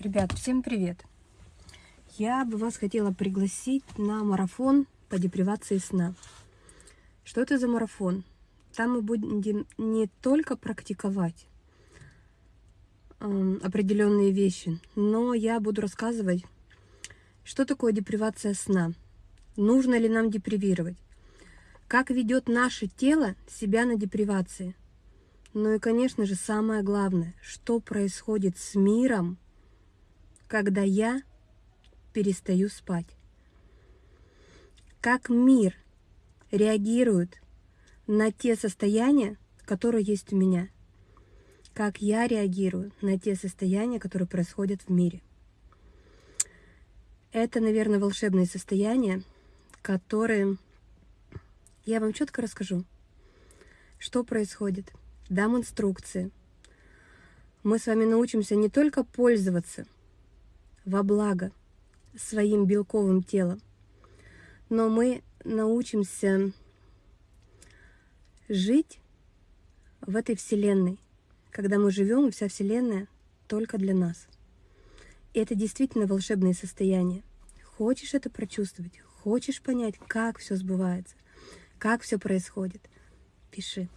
Ребят, всем привет! Я бы вас хотела пригласить на марафон по депривации сна. Что это за марафон? Там мы будем не только практиковать э, определенные вещи, но я буду рассказывать, что такое депривация сна, нужно ли нам депривировать, как ведет наше тело себя на депривации. Ну и, конечно же, самое главное, что происходит с миром, когда я перестаю спать. Как мир реагирует на те состояния, которые есть у меня. Как я реагирую на те состояния, которые происходят в мире. Это, наверное, волшебные состояния, которые я вам четко расскажу, что происходит. Дам инструкции. Мы с вами научимся не только пользоваться во благо своим белковым телом, но мы научимся жить в этой Вселенной, когда мы живем, и вся Вселенная только для нас. И это действительно волшебное состояние. Хочешь это прочувствовать, хочешь понять, как все сбывается, как все происходит, пиши.